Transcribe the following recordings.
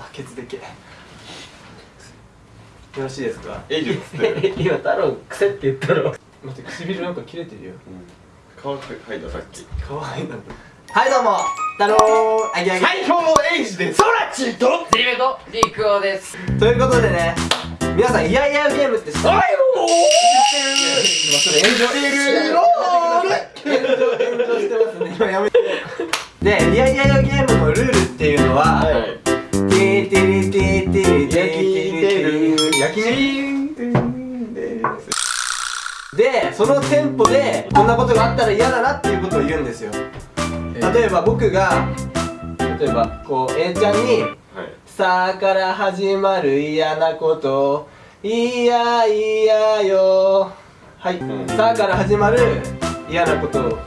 あケツでけ。よろしいですか？エイジっつってる今太郎癖って言ったろ。待って唇なんか切れてるよ。顔描いたさっきかわいいなはいどうも。太郎あげあげ最強のエイジです。ソラチとゼリメとリクオです。ということでね皆さんイヤイヤゲームって知ってるおいも今それ炎上してる炎上炎上してますね。今やめて。でイヤイヤゲームのルールっていうのは、はいでそのテンポでこんなことがあったら嫌だなっていうことを言うんですよ。例えば僕が例えばこう A ちゃんにはい「さあから始まる嫌なこといやいやよ」はい。うん「さあから始まる嫌なことを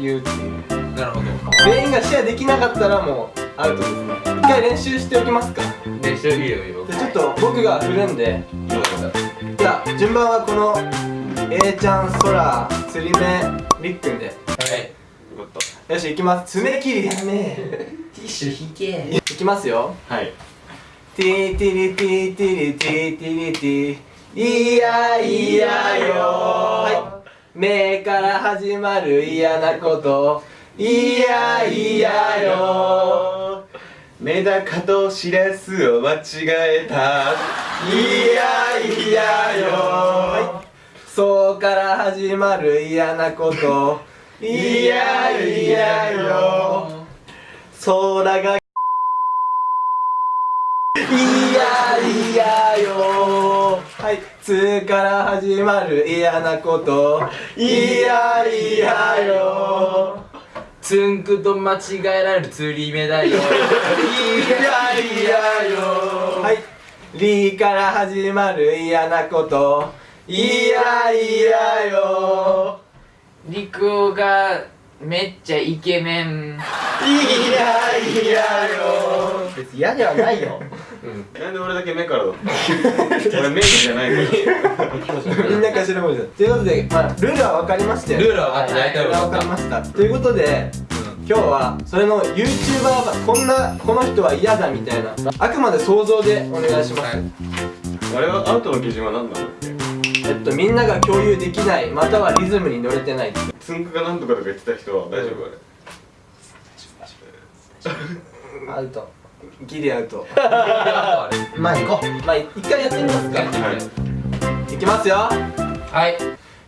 言う」っていう。なるほど。全員がシェアできなかったらもうアウトですね。一回練習しておきますか。練習いいよいいよ。でちょっと僕が振るんで。じゃあ順番はこの A ちゃん、ソラ、釣り目、りっくんで。はい。よかっよし行きます。爪切りやめ。ティッシュ引け。いきますよ。たはい。ティティリティティリティティリティいやいやよ。はい。目から始まる嫌なこと。いやいやよ。メダカとシラスを間違えた。い。やいやよ。はいそうから始まる嫌なこと。いやいやよ。空が。いやいやよ。はいつから始まる嫌なこと。いやいやよ。つんくと間違えられる釣り目だよ。いやいやよ。はいりから始まる嫌なこといやいやよ。リクオがめっちゃイケメン。いやいやよ。別に嫌ではないよ。なんで俺だけ目からだ？っ た俺メイクじゃないから。みんな頭文字だということで、まあ、ルールは分かりましたよルールは分かった大体ルールは分かりました。ということで今日はそれの YouTuber がこんなこの人は嫌だみたいな。あくまで想像でお願いします、あれはアウトの基準は何なんだっけえっとみんなが共有できないまたはリズムに乗れてない。つんくがなんとかとか言ってた人は大丈夫あれ？アウト。ギリアウト。まあ行こう。まあ一回やってみますか。はい。いきますよ。はい。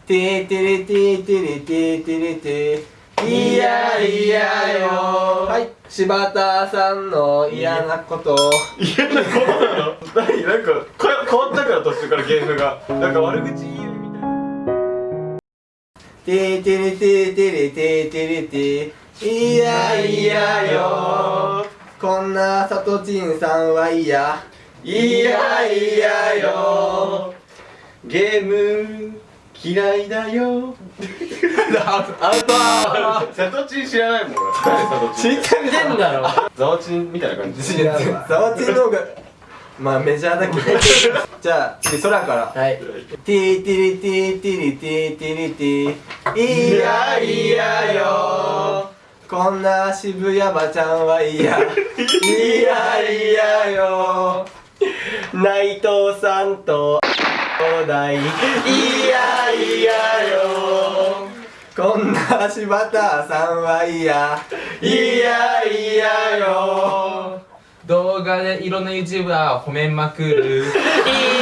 てーてれてーてれてーてれてーいやいやよ。はい。柴田さんの嫌なこと。嫌なこと？な の何？なんかこ変わったから途中からゲームが。なんか悪口言うみたいな。てーてれてーてれてーてれてーいやいやよこんなさとちんさんは嫌いやいやよゲーム嫌いだよアウトアウトサトチン知らないもん俺知ってんだろザワチンみたいな感じ違うわザワチンの方がまあメジャーだけど。じゃあ次空から。はい。ティーティリティーティリティーティリティー。いやいやよ。こんな渋谷ばちゃんは嫌いやいやよ。内藤さんと兄弟いやいやよ。こんな柴田さんは嫌いやいやよ動画でい色の YouTuber を褒めまくる。い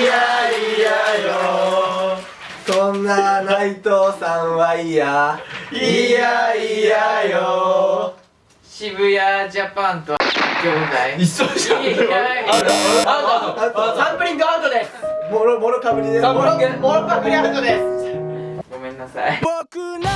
やいやよ。こんな内藤さんはいやいやいやよ。渋谷ジャパンと兄弟。一緒じゃん。いやいやアウトサンプリングアウトです。もロもロかぶりですもロかぶりアウトです。ごめんなさい。僕の